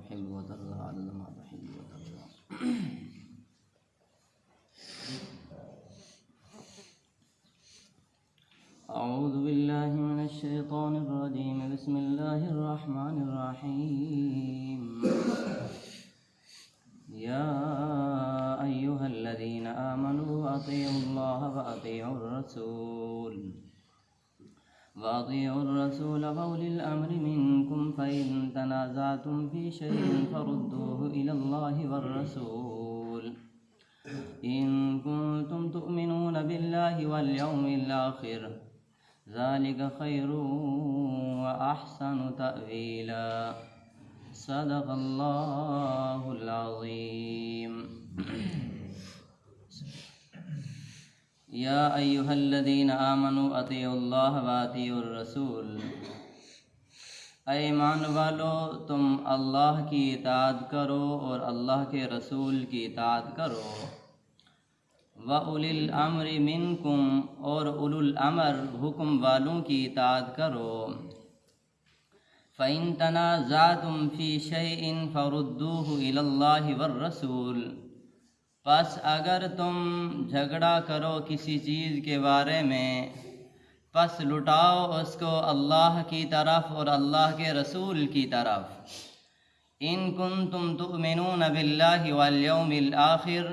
تحل وترضى عدد ما تحل وترضى أعوذ بالله من الشيطان الرجيم. بسم الله الرحمن الرحيم. يا أيها الذين آمنوا أطيعوا الله وأطيعوا الرسول. وأطيعوا الرسول وأولي الأمر منكم فإن تنازعتم في شيء فردوه إلى الله والرسول. إن كنتم تؤمنون بالله واليوم الآخر ذلك خير وأحسن تأويلا. صدق الله العظيم. يا أيها الذين آمنوا أطيعوا الله وأطيعوا الرسول. اے ایمان والو، تم اللہ کی اطاعت کرو اور اللہ کے رسول کی اطاعت کرو. و اول الامر منکم اور اول الامر، حکم والوں کی اطاعت کرو. فَإِن تَنَازَعْتُمْ فِي شَيْءٍ فَرُدُّوهُ إِلَى اللَّهِ وَالرَّسُولِ پس اگر تم جھگڑا کرو کسی چیز کے بارے میں پس لٹاؤ اس کو اللہ کی طرف اور اللہ کے رسول کی طرف۔ ان کن تم تؤمنون باللہ والیوم الآخر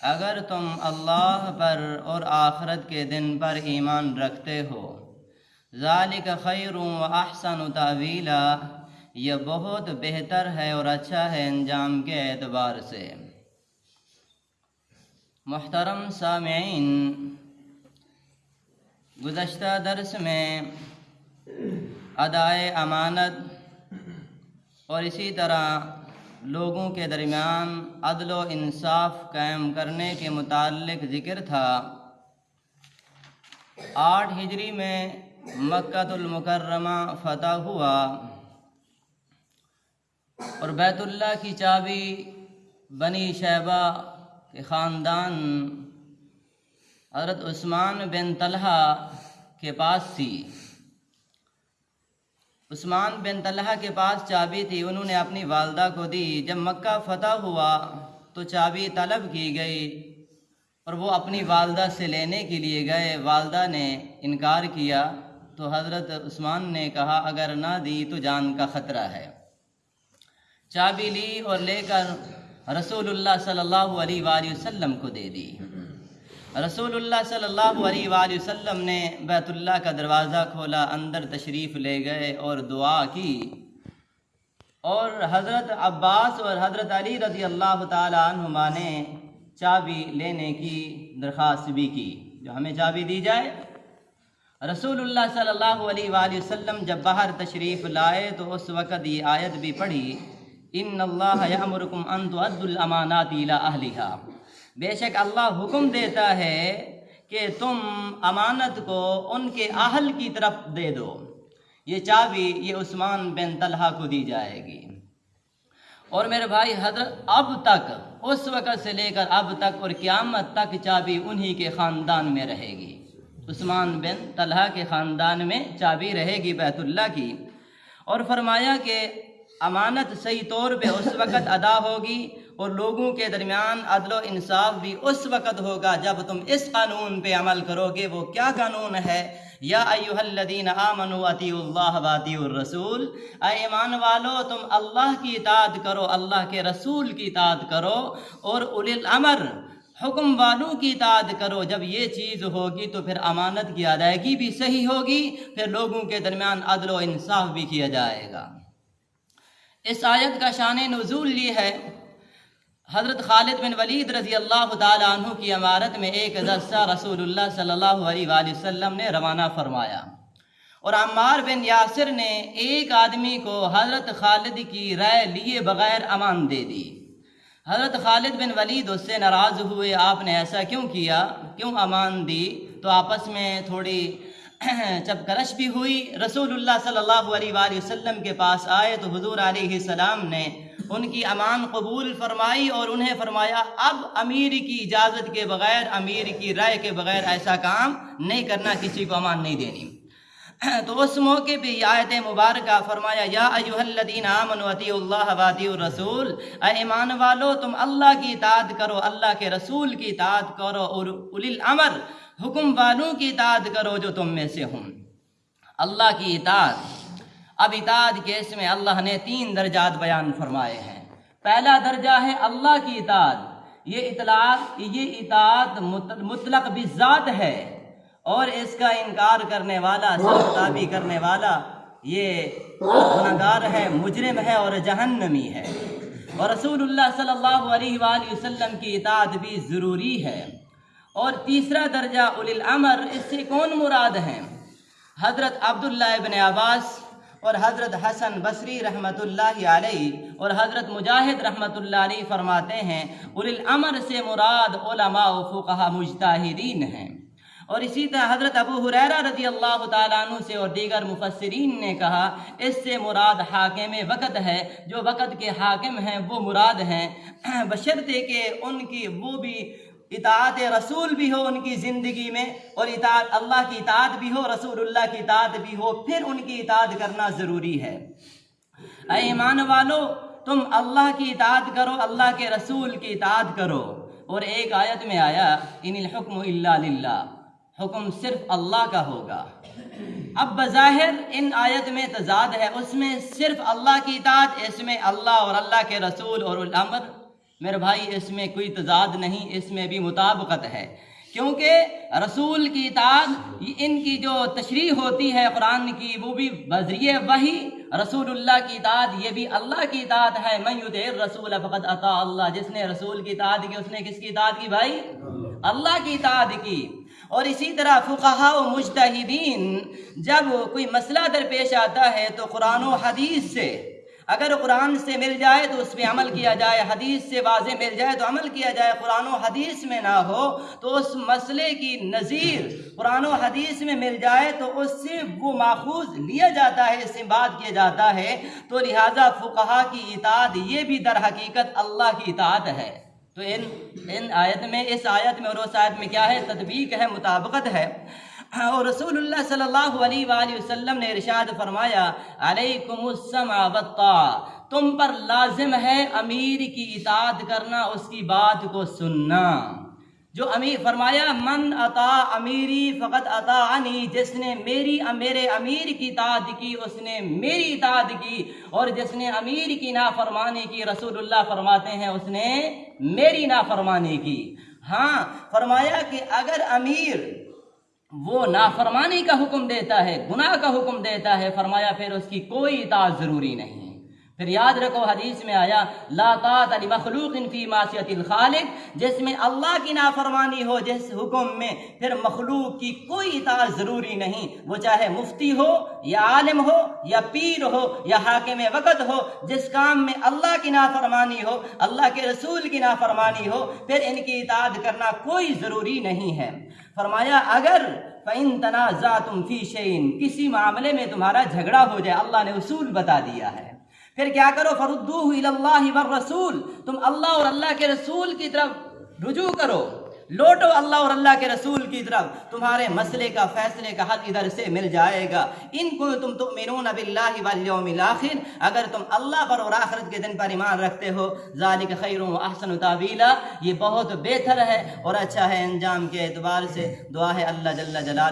اگر تم اللہ پر اور آخرت کے دن پر ایمان رکھتے ہو، ذالک خیر و احسن تعویلا یہ بہت بہتر ہے اور اچھا ہے انجام کے اعتبار سے۔ محترم سامعین، گزشتہ درس میں ادائے امانت اور اسی طرح لوگوں کے درمیان عدل و انصاف قائم کرنے کے متعلق ذکر تھا۔ آٹھ ہجری میں مکہ المکرمہ فتح ہوا اور بیت اللہ کی چابی بنی شیبہ کے خاندان حضرت عثمان بن طلحہ کے پاس تھی۔ عثمان بن طلحہ کے پاس چابی تھی، انہوں نے اپنی والدہ کو دی۔ جب مکہ فتح ہوا تو چابی طلب کی گئی اور وہ اپنی والدہ سے لینے کے لیے گئے۔ والدہ نے انکار کیا تو حضرت عثمان نے کہا، اگر نہ دی تو جان کا خطرہ ہے۔ چابی لی اور لے کر رسول اللہ صلی اللہ علیہ وآلہ وسلم کو دے دی رسول اللہ صلی اللہ علیہ وآلہ وسلم نے بیت اللہ کا دروازہ کھولا اندر تشریف لے گئے اور دعا کی اور حضرت عباس اور حضرت علی رضی اللہ تعالی عنہما نے چابی لینے کی درخواست بھی کی جو ہمیں چابی دی جائے رسول اللہ صلی اللہ علیہ وآلہ وسلم جب باہر تشریف لائے تو اس وقت یہ آیت بھی پڑھی ان اللہ یامرکم ان تؤدوا الامانات الى اہلها بے شک اللہ حکم دیتا ہے کہ تم امانت کو ان کے اہل کی طرف دے دو یہ چابی یہ عثمان بن طلحہ کو دی جائے گی اور میرے بھائی حضرت اب تک اس وقت سے لے کر اب تک اور قیامت تک چابی انہی کے خاندان میں رہے گی۔ عثمان بن طلحہ کے خاندان میں چابی رہے گی بیت اللہ کی۔ اور فرمایا کہ امانت صحیح طور پہ اس وقت ادا ہوگی اور لوگوں کے درمیان عدل و انصاف بھی اس وقت ہوگا جب تم اس قانون پہ عمل کرو گے۔ وہ کیا قانون ہے؟ یا ایوہ الذین آمنوا اطیعوا اللہ و الرسول۔ اے ایمان والو، تم اللہ کی اطاعت کرو، اللہ کے رسول کی اطاعت کرو اور اولی الامر، حکم والوں کی اطاعت کرو۔ جب یہ چیز ہوگی تو پھر امانت کی ادائیگی بھی صحیح ہوگی، پھر لوگوں کے درمیان عدل و انصاف بھی کیا جائے گا۔ اس آیت کا شان نزول لی ہے، حضرت خالد بن ولید رضی اللہ تعالیٰ عنہ کی عمارت میں ایک دستہ رسول اللہ صلی اللہ علیہ وآلہ وسلم نے روانہ فرمایا۔ اور عمار بن یاسر نے ایک آدمی کو حضرت خالد کی رائے لیے بغیر امان دے دی۔ حضرت خالد بن ولید اس سے ناراض ہوئے، آپ نے ایسا کیوں کیا؟ کیوں امان دی؟ تو آپس میں تھوڑی جب کرش بھی ہوئی، رسول اللہ صلی اللہ علیہ وآلہ وسلم کے پاس آئے تو حضور علیہ السلام نے ان کی امان قبول فرمائی اور انہیں فرمایا، اب امیر کی اجازت کے بغیر، امیر کی رائے کے بغیر ایسا کام نہیں کرنا، کسی کو امان نہیں دینی۔ تو اس موقع پہ یہ آیت مبارکہ فرمایا، یا ایوہ الذین آمنوا اطیعوا اللہ و الرسول، اے ایمان والو، تم اللہ کی اطاعت کرو، اللہ کے رسول کی اطاعت کرو اور اولی الامر حکم والوں کی اطاعت کرو جو تم میں سے ہوں۔ اللہ کی اطاعت۔ اب اطاعت کے اس میں اللہ نے تین درجات بیان فرمائے ہیں۔ پہلا درجہ ہے اللہ کی اطاعت۔ یہ اطلاع یہ اطاعت مطلق بذات ہے۔ اور اس کا انکار کرنے والا، سرتابی کرنے والا یہ گناہگار ہے، مجرم ہے اور جہنمی ہے۔ اور رسول اللہ صلی اللہ علیہ وآلہ وسلم کی اطاعت بھی ضروری ہے۔ اور تیسرا درجہ اولی الامر اس سے کون مراد ہیں؟ حضرت عبداللہ ابن عباس اور حضرت حسن بصری رحمۃ اللہ علیہ اور حضرت مجاہد رحمۃ اللہ علیہ فرماتے ہیں اولی الامر سے مراد علماء و فقہ مجتہدین ہیں۔ اور اسی طرح حضرت ابو حریرہ رضی اللہ تعالیٰ عنہ سے اور دیگر مفسرین نے کہا، اس سے مراد حاکم وقت ہے۔ جو وقت کے حاکم ہیں، وہ مراد ہیں۔ بشرطے کہ ان کی وہ بھی اطاعت رسول بھی ہو ان کی زندگی میں اور اطاعت اللہ کی اطاعت بھی ہو، رسول اللہ کی اطاعت بھی ہو، پھر ان کی اطاعت کرنا ضروری ہے۔ اے ایمان والو، تم اللہ کی اطاعت کرو، اللہ کے رسول کی اطاعت کرو۔ اور ایک آیت میں آیا، ان الحکم اللہ للہ، حکم صرف اللہ کا ہوگا۔ اب بظاہر ان آیت میں تضاد ہے، اس میں صرف اللہ کی اطاعت، اس میں اللہ اور اللہ کے رسول اور الامر میرے بھائی، اس میں کوئی تضاد نہیں، اس میں بھی مطابقت ہے۔ کیونکہ رسول کی اطاعت، ان کی جو تشریح ہوتی ہے قرآن کی، وہ بھی بذریعہ وہی رسول اللہ کی اطاعت، یہ بھی اللہ کی اطاعت ہے۔ میں رسول فقط عطا اللہ۔ جس نے رسول کی اطاعت کی، اس نے کس کی اطاعت کی بھائی؟ اللہ کی اطاعت کی۔ اور اسی طرح فقہا و مجتہدین، جب کوئی مسئلہ درپیش آتا ہے تو قرآن و حدیث سے اگر قرآن سے مل جائے تو اس پہ عمل کیا جائے، حدیث سے واضح مل جائے تو عمل کیا جائے، قرآن و حدیث میں نہ ہو تو اس مسئلے کی نظیر قرآن و حدیث میں مل جائے تو اس سے وہ ماخوذ لیا جاتا ہے، اس سے بات کیا جاتا ہے۔ تو لہٰذا فقہا کی اطاعت یہ بھی در حقیقت اللہ کی اطاعت ہے۔ تو ان ان آیت میں، اس آیت میں اور اس آیت میں کیا ہے؟ تطبیق ہے، مطابقت ہے۔ اور رسول اللہ صلی اللہ علیہ وآلہ وسلم نے ارشاد فرمایا، علیکم السمع والطاع، تم پر لازم ہے امیر کی اطاعت کرنا، اس کی بات کو سننا۔ جو امیر، فرمایا، من عطا امیری فقط عطا عنی جس نے میری، میرے امیر کی اطاعت کی، اس نے میری اطاعت کی، اور جس نے امیر کی نافرمانی کی رسول اللہ فرماتے ہیں، اس نے میری نافرمانی کی۔ ہاں فرمایا کہ اگر امیر وہ نافرمانی کا حکم دیتا ہے، گناہ کا حکم دیتا ہے، فرمایا پھر اس کی کوئی اطاعت ضروری نہیں۔ پھر یاد رکھو، حدیث میں آیا، لا طاعت لمخلوق فی معصیت الخالق، جس میں اللہ کی نافرمانی ہو، جس حکم میں پھر مخلوق کی کوئی اطاعت ضروری نہیں۔ وہ چاہے مفتی ہو، یا عالم ہو، یا پیر ہو، یا حاکم وقت ہو، جس کام میں اللہ کی نافرمانی ہو، اللہ کے رسول کی نافرمانی ہو، پھر ان کی اطاعت کرنا کوئی ضروری نہیں ہے۔ فرمایا، اگر فَإِن تَنَازَعْتُمْ فِي شَيْءٍ، کسی معاملے میں تمہارا جھگڑا ہو جائے، اللہ نے اصول بتا دیا ہے۔ پھر کیا کرو؟ فردوہ اللہ والرسول، تم اللہ اور اللہ کے رسول کی طرف رجوع کرو۔ لوٹو اللہ اور اللہ کے رسول کی طرف۔ تمہارے مسئلے کا، فیصلے کا حل ادھر سے مل جائے گا۔ ان کو تم تؤمنون باللہ والیوم الاخر۔ اگر تم اللہ پر اور آخرت کے دن پر ایمان رکھتے ہو، ذالک خیر و احسن تعویلا یہ بہت بہتر ہے اور اچھا ہے انجام کے اعتبار سے۔ دعا ہے اللہ جل جلال